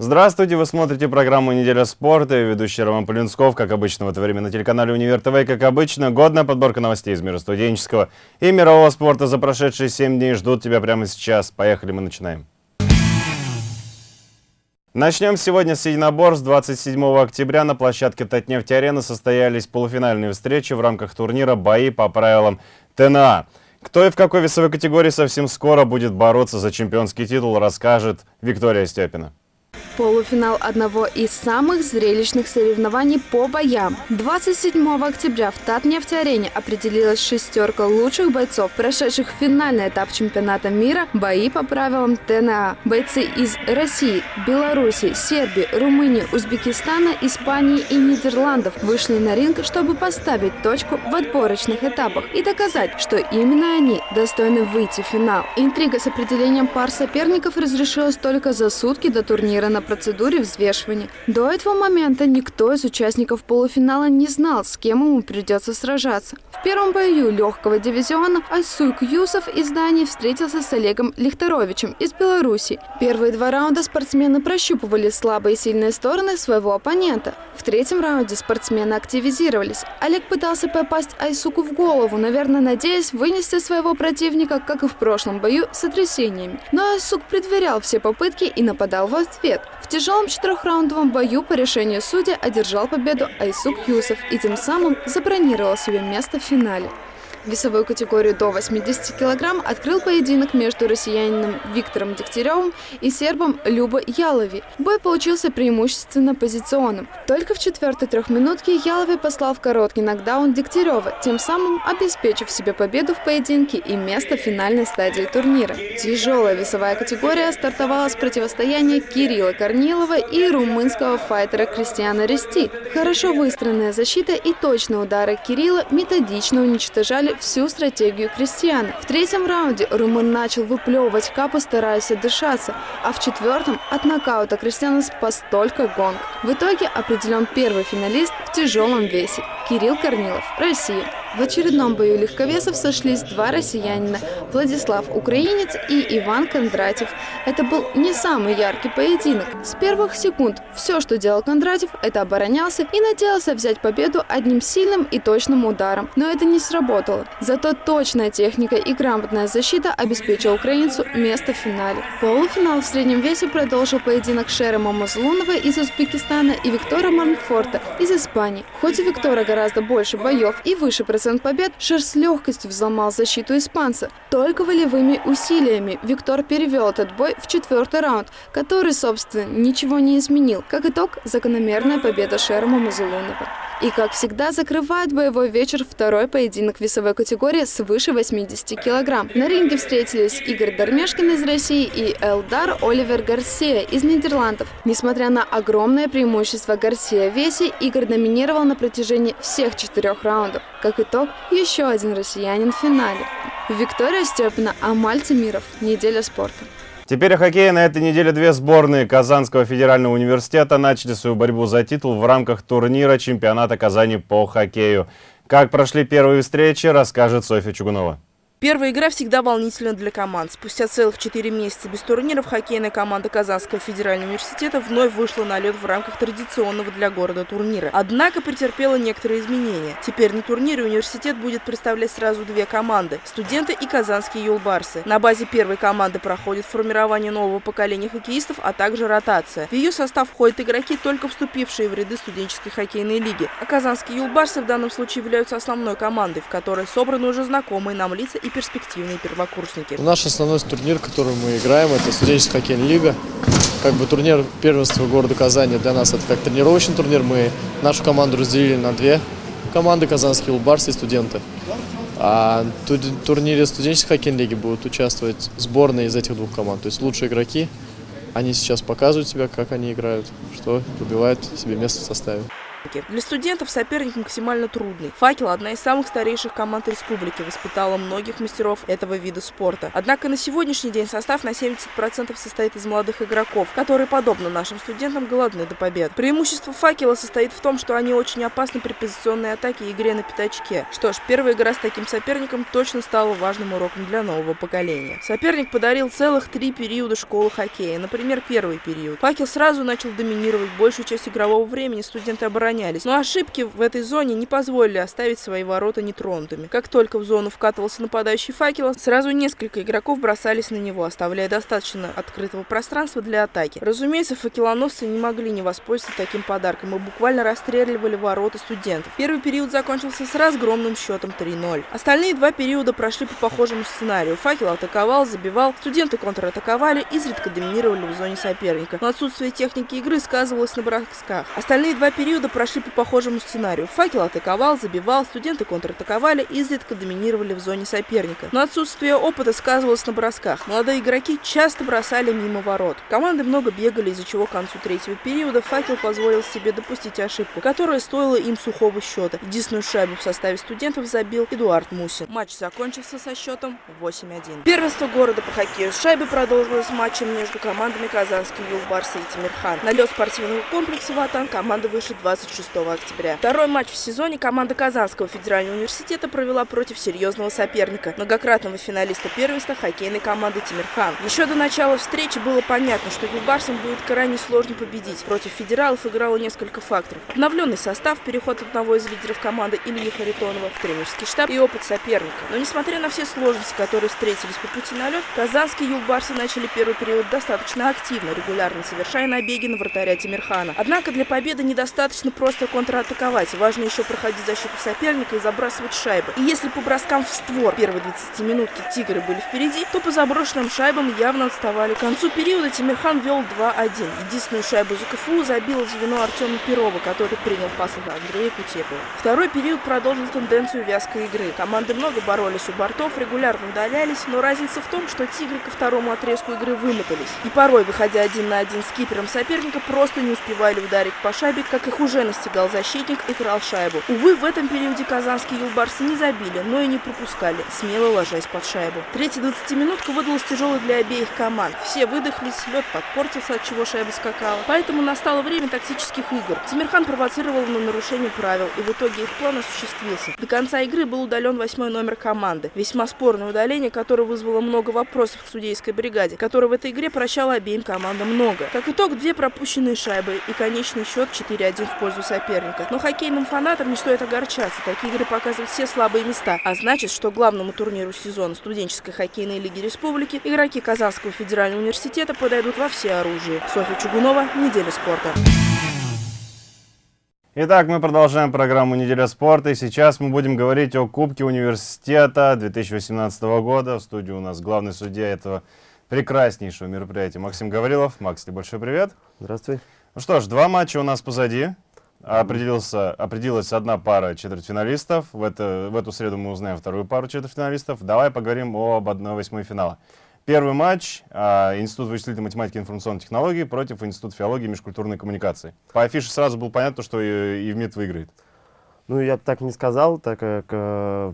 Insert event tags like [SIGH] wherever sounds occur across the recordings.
Здравствуйте, вы смотрите программу «Неделя спорта» и ведущий Роман Полинсков, как обычно в это время на телеканале «Универ ТВ». Как обычно, годная подборка новостей из мира студенческого и мирового спорта за прошедшие 7 дней ждут тебя прямо сейчас. Поехали, мы начинаем. Начнем сегодня с единоборств. 27 октября на площадке Татнефть-Арена состоялись полуфинальные встречи в рамках турнира «Бои по правилам ТНА». Кто и в какой весовой категории совсем скоро будет бороться за чемпионский титул, расскажет Виктория Степина. Полуфинал одного из самых зрелищных соревнований по боям. 27 октября в Татнефть-арене определилась шестерка лучших бойцов, прошедших финальный этап чемпионата мира «Бои по правилам ТНА». Бойцы из России, Беларуси, Сербии, Румынии, Узбекистана, Испании и Нидерландов вышли на ринг, чтобы поставить точку в отборочных этапах и доказать, что именно они достойны выйти в финал. Интрига с определением пар соперников разрешилась только за сутки до турнира на процедуре взвешивания. До этого момента никто из участников полуфинала не знал, с кем ему придется сражаться. В первом бою легкого дивизиона Айсук Юсов из Дании встретился с Олегом Лихтаровичем из Беларуси. Первые два раунда спортсмены прощупывали слабые и сильные стороны своего оппонента. В третьем раунде спортсмены активизировались. Олег пытался попасть Айсуку в голову, наверное, надеясь вынести своего противника, как и в прошлом бою, сотрясениями. Но Айсук предверял все попытки и нападал в ответ. В тяжелом четырехраундовом бою по решению судья одержал победу Айсук Юсов и тем самым забронировал себе место в финале. Весовую категорию до 80 кг открыл поединок между россиянином Виктором Дегтяревым и сербом Люба Ялови. Бой получился преимущественно позиционным. Только в четвертой трехминутке Ялови послал в короткий нокдаун Дегтярева, тем самым обеспечив себе победу в поединке и место в финальной стадии турнира. Тяжелая весовая категория стартовала с противостояния Кирилла Корнилова и румынского файтера Кристиана Рести. Хорошо выстроенная защита и точные удары Кирилла методично уничтожали всю стратегию крестьян. В третьем раунде румын начал выплевывать капы, стараясь отдышаться, а в четвертом от нокаута крестьяна спас только гонг. В итоге определен первый финалист в тяжелом весе – Кирилл Корнилов, Россия. В очередном бою легковесов сошлись два россиянина – Владислав Украинец и Иван Кондратьев. Это был не самый яркий поединок. С первых секунд все, что делал Кондратьев, это оборонялся и надеялся взять победу одним сильным и точным ударом. Но это не сработало. Зато точная техника и грамотная защита обеспечила украинцу место в финале. Полуфинал в среднем весе продолжил поединок Шерема Мазлунова из Узбекистана и Виктора Манфорта из Испании. Хоть у Виктора гораздо больше боев и выше процент побед, Шер с легкостью взломал защиту испанца. Только волевыми усилиями Виктор перевел этот бой в четвертый раунд, который, собственно, ничего не изменил. Как итог, закономерная победа Шерема Мазлунова. И, как всегда, закрывает боевой вечер второй поединок весовой категории свыше 80 килограмм. На ринге встретились Игорь Дармешкин из России и Элдар Оливер Гарсия из Нидерландов. Несмотря на огромное преимущество Гарсия в весе, Игорь доминировал на протяжении всех четырех раундов. Как итог, еще один россиянин в финале. Виктория Степина, Амаль Тимиров. Неделя спорта. Теперь о хоккее. На этой неделе две сборные Казанского федерального университета начали свою борьбу за титул в рамках турнира чемпионата Казани по хоккею. Как прошли первые встречи, расскажет Софья Чугунова. Первая игра всегда волнительна для команд. Спустя целых четыре месяца без турниров хоккейная команда Казанского федерального университета вновь вышла на лед в рамках традиционного для города турнира. Однако претерпела некоторые изменения. Теперь на турнире университет будет представлять сразу две команды – студенты и казанские юлбарсы. На базе первой команды проходит формирование нового поколения хоккеистов, а также ротация. В ее состав входят игроки, только вступившие в ряды студенческой хоккейной лиги. А казанские юлбарсы в данном случае являются основной командой, в которой собраны уже знакомые нам лица перспективные первокурсники. Наш основной турнир, который мы играем, это студенческая хоккейная лига. Как бы турнир первенства города Казани для нас это как тренировочный турнир. Мы нашу команду разделили на две команды, казанские улбарсы и студенты. А в турнире студенческой хоккейной лиги будут участвовать сборные из этих двух команд. То есть лучшие игроки, они сейчас показывают себя, как они играют, что выбивают себе место в составе. Для студентов соперник максимально трудный. «Факел» – одна из самых старейших команд республики, воспитала многих мастеров этого вида спорта. Однако на сегодняшний день состав на 70% состоит из молодых игроков, которые, подобно нашим студентам, голодны до побед. Преимущество «Факела» состоит в том, что они очень опасны при позиционной атаке и игре на пятачке. Что ж, первая игра с таким соперником точно стала важным уроком для нового поколения. Соперник подарил целых три периода школы хоккея. Например, первый период. «Факел» сразу начал доминировать большую часть игрового времени, студенты оборонялись. Но ошибки в этой зоне не позволили оставить свои ворота нетронутыми. Как только в зону вкатывался нападающий «Факела», сразу несколько игроков бросались на него, оставляя достаточно открытого пространства для атаки. Разумеется, факелоносцы не могли не воспользоваться таким подарком и буквально расстреливали ворота студентов. Первый период закончился с разгромным счетом 3-0. Остальные два периода прошли по похожему сценарию. Факел атаковал, забивал, студенты контратаковали, изредка доминировали в зоне соперника. Но отсутствие техники игры сказывалось на бросках. Остальные два периода прошли по похожему сценарию. Факел атаковал, забивал, студенты контратаковали, изредка доминировали в зоне соперника. Но отсутствие опыта сказывалось на бросках. Молодые игроки часто бросали мимо ворот. Команды много бегали, из-за чего к концу третьего периода Факел позволил себе допустить ошибку, которая стоила им сухого счета. Единственную шайбу в составе студентов забил Эдуард Мусин. Матч закончился со счетом 8-1. Первенство города по хоккею с шайбы продолжилось матчем между командами Казанский Юлбарс и Тимирхан. На лед спортивного комплекса «Ватан» команда вышли 26 октября. Второй матч в сезоне команда Казанского федерального университета провела против серьезного соперника, многократного финалиста первенства хоккейной команды Тимирхан. Еще до начала встречи было понятно, что Юлбарсам будет крайне сложно победить. Против федералов играло несколько факторов. Обновленный состав, переход одного из лидеров команды Ильи Харитонова в тренерский штаб и опыт соперника. Но несмотря на все сложности, которые встретились по пути на лед, казанские юлбарсы начали первый период достаточно активно, регулярно совершая набеги на вратаря Тимирхана. Однако для победы недостаточно просто контратаковать, важно еще проходить защиту соперника и забрасывать шайбы. И если по броскам в створ первой 20 минутки тигры были впереди, то по заброшенным шайбам явно отставали. К концу периода Тимирхан вел 2-1. Единственную шайбу за КФУ забил звено Артема Перова, который принял пас от Андрея Кутепова. Второй период продолжил тенденцию вязкой игры. Команды много боролись у бортов, регулярно удалялись, но разница в том, что тигры ко второму отрезку игры вымотались. И порой, выходя один на один с кипером соперника, просто не успевали ударить по шайбе, как их уже настигал защитник и крал шайбу. Увы, в этом периоде казанские юлбарсы не забили, но и не пропускали, смело ложась под шайбу. Третья 20-минутка выдалась тяжелой для обеих команд. Все выдохлись, лед подпортился, от чего шайба скакала. Поэтому настало время тактических игр. Тимирхан провоцировал на нарушение правил, и в итоге их план осуществился. До конца игры был удален восьмой номер команды. Весьма спорное удаление, которое вызвало много вопросов к судейской бригаде, которая в этой игре прощала обеим командам много. Как итог, две пропущенные шайбы и конечный счет 4-1 в пользу соперника. Но хоккейным фанатам не стоит огорчаться. Такие игры показывают все слабые места. А значит, что главному турниру сезона студенческой хоккейной лиги республики игроки Казанского федерального университета подойдут во все оружие. Софья Чугунова, Неделя спорта. Итак, мы продолжаем программу «Неделя спорта», и сейчас мы будем говорить о Кубке университета 2018 года. В студии у нас главный судья этого прекраснейшего мероприятия Максим Гаврилов. Макс, тебе большой привет. Здравствуй. Ну что ж, два матча у нас позади. Определился, определилась одна пара четвертьфиналистов. В, это, в эту среду мы узнаем вторую пару четвертьфиналистов. Давай поговорим об 1-8 финала. Первый матч а, Институт вычислительной математики и информационной технологии против Института филологии и межкультурной коммуникации. По афише сразу было понятно, что и, ИВМИД выиграет. Ну, я бы так не сказал, так как э,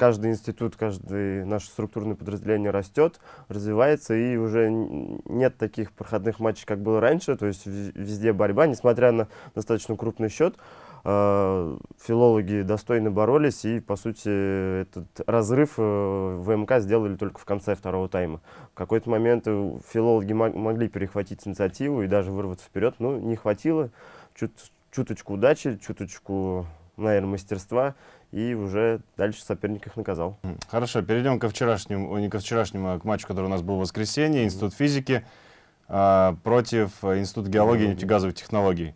каждый институт, каждое наше структурное подразделение растет, развивается, и уже нет таких проходных матчей, как было раньше, то есть везде борьба, несмотря на достаточно крупный счет. Э, филологи достойно боролись, и, по сути, этот разрыв э, в МК сделали только в конце второго тайма. В какой-то момент э, филологи могли перехватить инициативу и даже вырваться вперед, но не хватило. Чуть, чуточку удачи, чуточку, наверное, мастерства, и уже дальше соперник их наказал. Хорошо, перейдем ко вчерашнему, не ко вчерашнему, а к матчу, который у нас был в воскресенье, Институт физики а, против Института геологии и нефтегазовых технологий.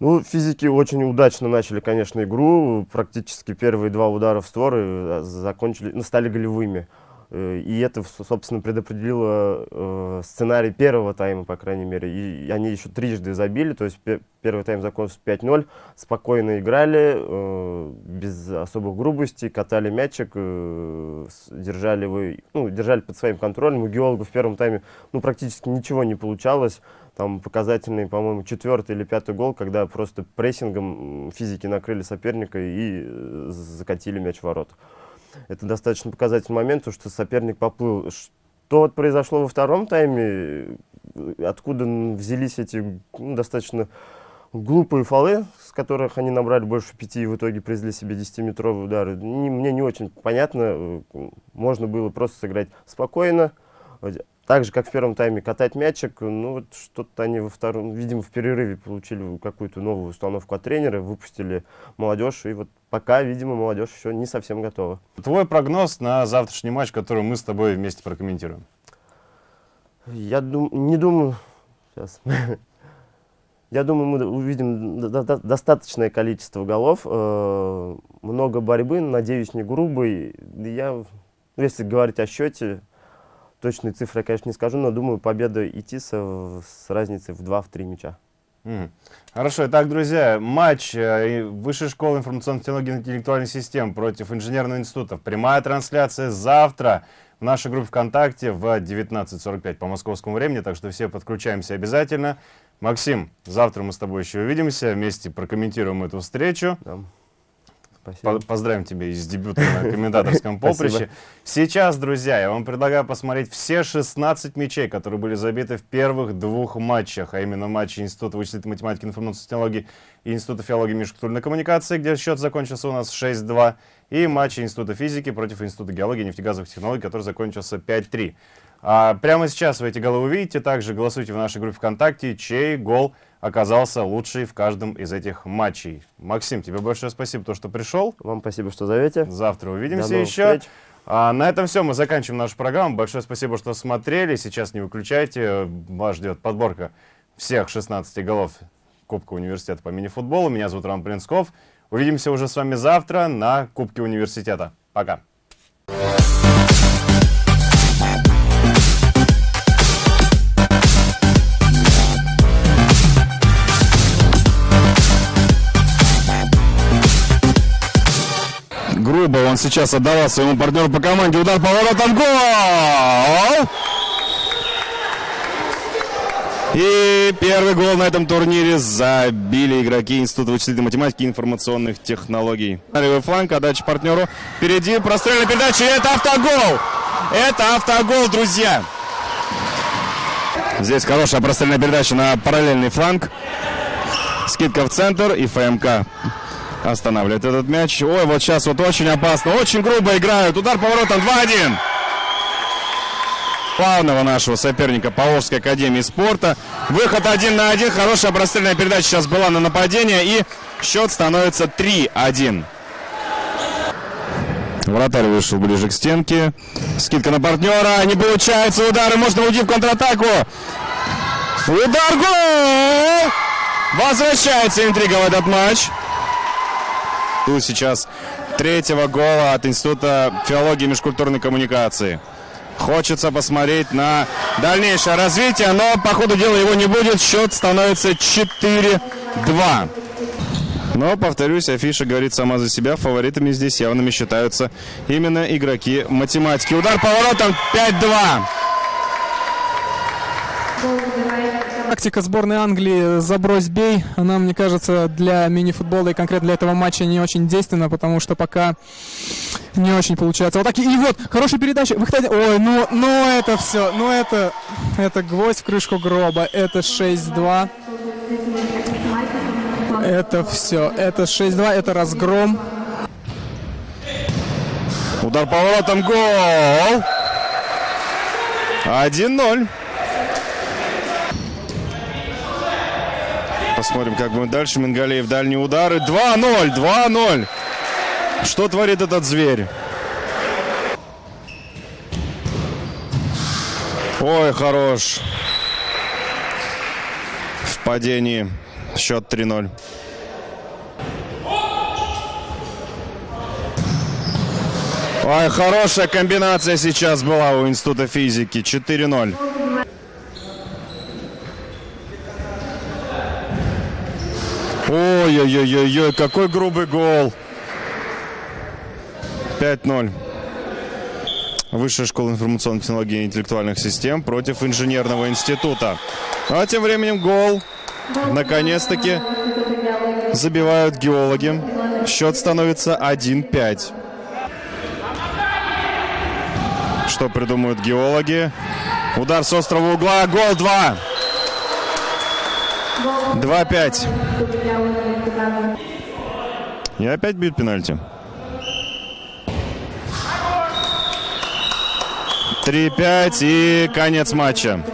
Ну, физики очень удачно начали, конечно, игру. Практически первые два удара в створы э, закончили, ну, стали голевыми. Э, И это, собственно, предопределило э, сценарий первого тайма, по крайней мере. И они еще трижды забили, то есть пе- первый тайм закончился 5-0. Спокойно играли, э, без особых грубостей, катали мячик, держали, его, ну, держали под своим контролем. У геологов в первом тайме ну, практически ничего не получалось. Там показательный, по-моему, четвертый или пятый гол, когда просто прессингом физики накрыли соперника и закатили мяч в ворота. Это достаточно показательный момент, потому что соперник поплыл. Что вот произошло во втором тайме, откуда взялись эти ну, достаточно глупые фолы, с которых они набрали больше пяти и в итоге привезли себе 10-метровые удары, не- мне не очень понятно. Можно было просто сыграть спокойно, так же, как в первом тайме, катать мячик. Ну, вот что-то они во втором, видимо, в перерыве получили какую-то новую установку от тренера, выпустили молодежь, и вот пока, видимо, молодежь еще не совсем готова. Твой прогноз на завтрашний матч, который мы с тобой вместе прокомментируем. Я дум, не думаю... Сейчас. [LAUGHS] Я думаю, мы увидим до- до- достаточное количество голов, э, много борьбы, надеюсь, не грубой. Я, если говорить о счете, точные цифры я, конечно, не скажу, но думаю, победа ИТИСа с разницей в 2-3 мяча. Хорошо, итак, друзья, матч э, Высшей школы информационных технологий и интеллектуальных систем против инженерного института. Прямая трансляция завтра в нашей группе ВКонтакте в 19.45 по московскому времени, так что все подключаемся обязательно. Максим, завтра мы с тобой еще увидимся, вместе прокомментируем эту встречу. Да. Спасибо. По- Поздравим тебя и с дебютом на комментаторском [LAUGHS] поприще. Сейчас, друзья, я вам предлагаю посмотреть все 16 мячей, которые были забиты в первых двух матчах, а именно матчи Института вычислительной математики и информационных технологий и Института филологии и межкультурной коммуникации, где счет закончился у нас 6-2, и матчи Института физики против Института геологии и нефтегазовых технологий, который закончился 5-3. А прямо сейчас вы эти голы увидите, также голосуйте в нашей группе ВКонтакте, чей гол оказался лучший в каждом из этих матчей. Максим, тебе большое спасибо, то, что пришел. Вам спасибо, что зовете. Завтра увидимся еще. встреч. А на этом все, мы заканчиваем нашу программу. Большое спасибо, что смотрели. Сейчас не выключайте, вас ждет подборка всех 16 голов Кубка университета по мини-футболу. Меня зовут Роман Принсков. Увидимся уже с вами завтра на Кубке университета. Пока. Грубо он сейчас отдавал своему партнеру по команде. Удар по воротам. Гол! И первый гол на этом турнире забили игроки Института вычислительной математики и информационных технологий. Левый фланг, отдача партнеру. Впереди прострельная передача. И это автогол! Это автогол, друзья! Здесь хорошая прострельная передача на параллельный фланг. Скидка в центр и ФМК останавливает этот мяч. Ой, вот сейчас вот очень опасно, очень грубо играют. Удар поворотом 2-1. Главного нашего соперника Павловской академии спорта. Выход один на один. Хорошая прострельная передача сейчас была на нападение. И счет становится 3-1. Вратарь вышел ближе к стенке. Скидка на партнера. Не получается. Удары. Можно уйти в контратаку. Удар. Гол! Возвращается интрига в этот матч. Тут сейчас третьего гола от Института филологии и межкультурной коммуникации. Хочется посмотреть на дальнейшее развитие, но по ходу дела его не будет. Счет становится 4-2. Но, повторюсь, афиша говорит сама за себя. Фаворитами здесь явными считаются именно игроки математики. Удар поворотом 5-2. Тактика сборной Англии «забрось, бей», она, мне кажется, для мини-футбола и конкретно для этого матча не очень действенна, потому что пока не очень получается. Вот так и, вот, хорошая передача. Выходи... Ой, ну, ну это все, ну это, это гвоздь в крышку гроба. Это 6-2. Это все, это 6-2, это разгром. Удар поворотом. Гол. 1-0. Посмотрим, как будет дальше. Мингалеев дальние удары. 2-0. 2-0. Что творит этот зверь? Ой, хорош. В падении. Счет 3-0. Ой, хорошая комбинация сейчас была у Института физики. 4-0. Ой-ой-ой-ой, какой грубый гол. 5-0. Высшая школа информационных технологий и интеллектуальных систем против инженерного института. А тем временем гол. Наконец-таки забивают геологи. Счет становится 1-5. Что придумают геологи? Удар с острого угла. Гол 2. 2-5. И опять бьют пенальти. 3-5 и конец матча.